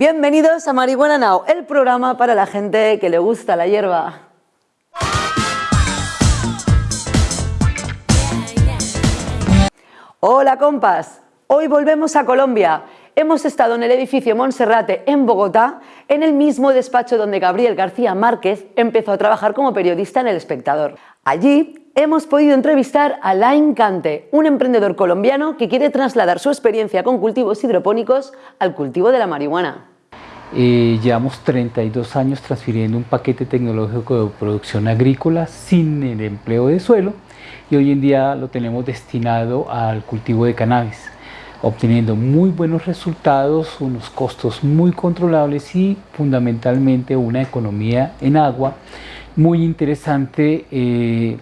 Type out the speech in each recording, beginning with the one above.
Bienvenidos a Marihuana Now, el programa para la gente que le gusta la hierba. Hola compas, hoy volvemos a Colombia. Hemos estado en el edificio Monserrate en Bogotá, en el mismo despacho donde Gabriel García Márquez empezó a trabajar como periodista en El Espectador. Allí hemos podido entrevistar a Lain Cante, un emprendedor colombiano que quiere trasladar su experiencia con cultivos hidropónicos al cultivo de la marihuana. Eh, llevamos 32 años transfiriendo un paquete tecnológico de producción agrícola sin el empleo de suelo y hoy en día lo tenemos destinado al cultivo de cannabis, obteniendo muy buenos resultados, unos costos muy controlables y fundamentalmente una economía en agua muy interesante, eh,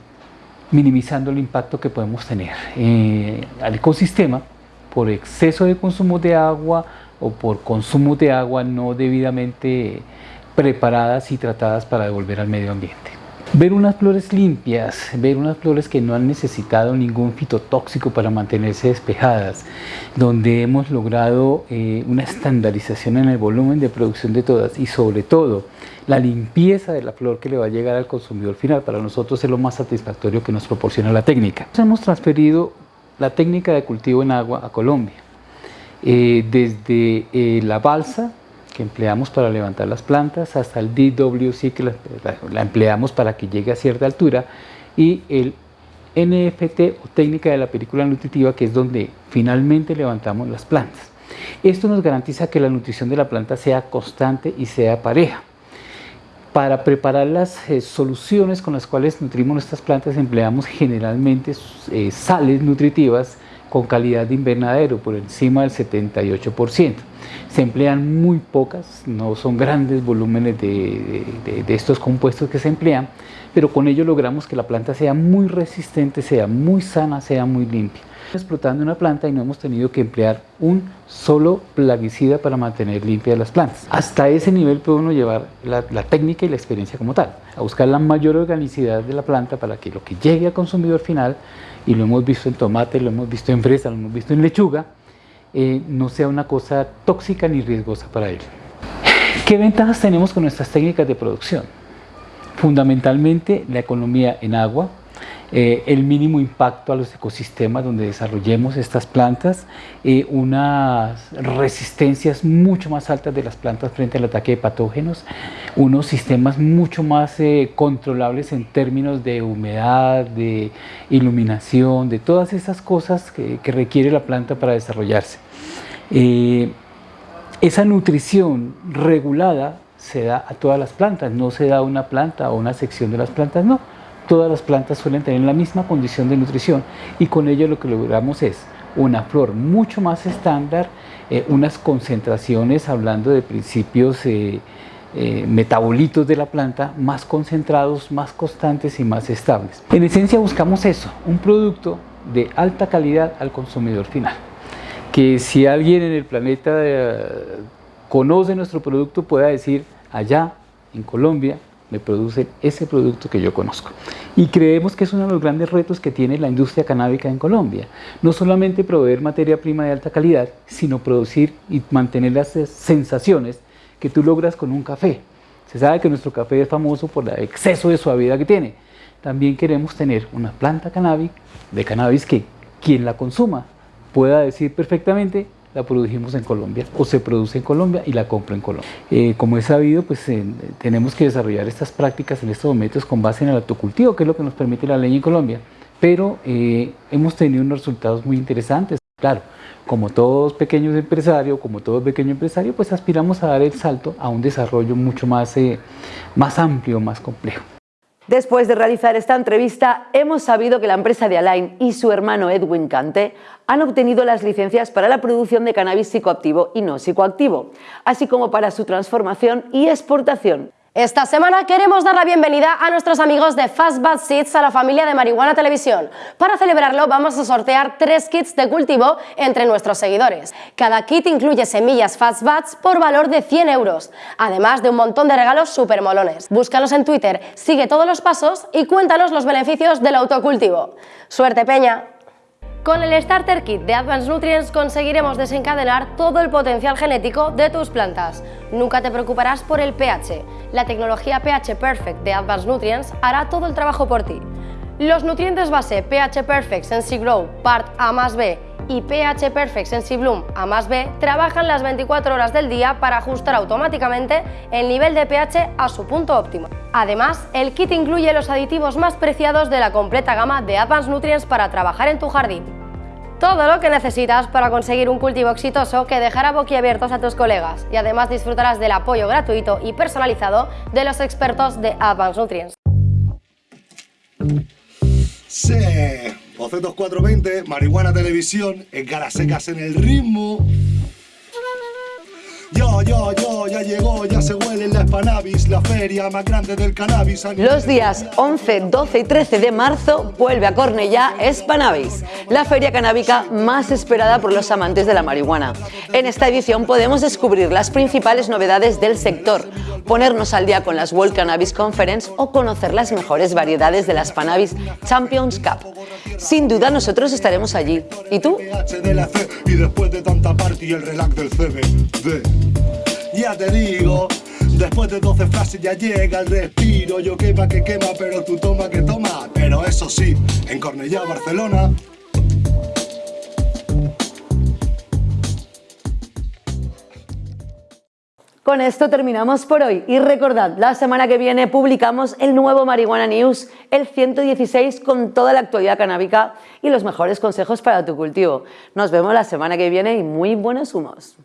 minimizando el impacto que podemos tener eh, al ecosistema por exceso de consumo de agua o por consumo de agua no debidamente preparadas y tratadas para devolver al medio ambiente. Ver unas flores limpias, ver unas flores que no han necesitado ningún fitotóxico para mantenerse despejadas, donde hemos logrado eh, una estandarización en el volumen de producción de todas y sobre todo la limpieza de la flor que le va a llegar al consumidor final, para nosotros es lo más satisfactorio que nos proporciona la técnica. Hemos transferido la técnica de cultivo en agua a Colombia, eh, desde eh, la balsa, que empleamos para levantar las plantas hasta el DWC que la, empleamos para que llegue a cierta altura y el NFT o técnica de la película nutritiva que es donde finalmente levantamos las plantas. Esto nos garantiza que la nutrición de la planta sea constante y sea pareja. Para preparar las eh, soluciones con las cuales nutrimos nuestras plantas empleamos generalmente eh, sales nutritivas con calidad de invernadero por encima del 78%. Se emplean muy pocas, no son grandes volúmenes de, estos compuestos que se emplean, pero con ello logramos que la planta sea muy resistente, sea muy sana, sea muy limpia. Explotando una planta y no hemos tenido que emplear un solo plaguicida para mantener limpias las plantas. Hasta ese nivel puede uno llevar la, la técnica y la experiencia como tal, a buscar la mayor organicidad de la planta para que lo que llegue al consumidor final y lo hemos visto en tomate, lo hemos visto en fresa, lo hemos visto en lechuga, eh, no sea una cosa tóxica ni riesgosa para él. ¿Qué ventajas tenemos con nuestras técnicas de producción? Fundamentalmente la economía en agua, eh, el mínimo impacto a los ecosistemas donde desarrollemos estas plantas, eh, unas resistencias mucho más altas de las plantas frente al ataque de patógenos, unos sistemas mucho más eh, controlables en términos de humedad, de iluminación, de todas esas cosas que, que requiere la planta para desarrollarse. esa nutrición regulada se da a todas las plantas, no se da a una planta o una sección de las plantas, no todas las plantas suelen tener la misma condición de nutrición y con ello lo que logramos es una flor mucho más estándar, eh, unas concentraciones, hablando de principios eh, eh, metabolitos de la planta, más concentrados, más constantes y más estables. En esencia buscamos eso, un producto de alta calidad al consumidor final. Que si alguien en el planeta conoce nuestro producto pueda decir allá en Colombia me producen ese producto que yo conozco. Y creemos que es uno de los grandes retos que tiene la industria canábica en Colombia. No solamente proveer materia prima de alta calidad, sino producir y mantener las sensaciones que tú logras con un café. Se sabe que nuestro café es famoso por el exceso de suavidad que tiene. También queremos tener una planta cannabis, de cannabis que quien la consuma pueda decir perfectamente la produjimos en Colombia o se produce en Colombia y la compro en Colombia. Eh, como es sabido, pues eh, tenemos que desarrollar estas prácticas en estos momentos con base en el autocultivo, que es lo que nos permite la ley en Colombia, pero eh, hemos tenido unos resultados muy interesantes. Claro, como todos pequeños empresarios, como todo pequeño empresario, pues aspiramos a dar el salto a un desarrollo mucho más, más amplio, más complejo. Después de realizar esta entrevista, hemos sabido que la empresa de Alain y su hermano Edwin Cante han obtenido las licencias para la producción de cannabis psicoactivo y no psicoactivo, así como para su transformación y exportación. Esta semana queremos dar la bienvenida a nuestros amigos de Fast Bud Seeds a la familia de Marihuana Televisión. Para celebrarlo vamos a sortear tres kits de cultivo entre nuestros seguidores. Cada kit incluye semillas Fast Buds por valor de 100 euros, además de un montón de regalos súper molones. Búscalos en Twitter, sigue todos los pasos y cuéntanos los beneficios del autocultivo. ¡Suerte, Peña! Con el Starter Kit de Advanced Nutrients conseguiremos desencadenar todo el potencial genético de tus plantas. Nunca te preocuparás por el pH. La tecnología pH Perfect de Advanced Nutrients hará todo el trabajo por ti. Los nutrientes base pH Perfect Sensi Grow Part A más B y pH Perfect Sensi Bloom A más B trabajan las 24 horas del día para ajustar automáticamente el nivel de pH a su punto óptimo. Además, el kit incluye los aditivos más preciados de la completa gama de Advanced Nutrients para trabajar en tu jardín. Todo lo que necesitas para conseguir un cultivo exitoso que dejará boquiabiertos a tus colegas y además disfrutarás del apoyo gratuito y personalizado de los expertos de Advanced Nutrients. Sí, Bocetos 420, Marihuana Televisión, en secas en el ritmo. Yo, yo, yo, ya llegó, ya se huele en la Spanavis, la feria más grande del cannabis. Los días 11, 12 y 13 de marzo vuelve a Cornellá Spanavis, la feria canábica más esperada por los amantes de la marihuana. En esta edición podemos descubrir las principales novedades del sector, ponernos al día con las World Cannabis Conference o conocer las mejores variedades de la Spanavis Champions Cup. Sin duda nosotros estaremos allí. ¿Y tú? Y tanta party el relax del CBD. Ya te digo, después de 12 frases ya llega el respiro. Yo quema que quema, pero tú toma que toma. Pero eso sí, en Cornellá, Barcelona, Con esto terminamos por hoy y recordad, la semana que viene publicamos el nuevo Marihuana News, el 116 con toda la actualidad canábica y los mejores consejos para tu cultivo. Nos vemos la semana que viene y muy buenos humos.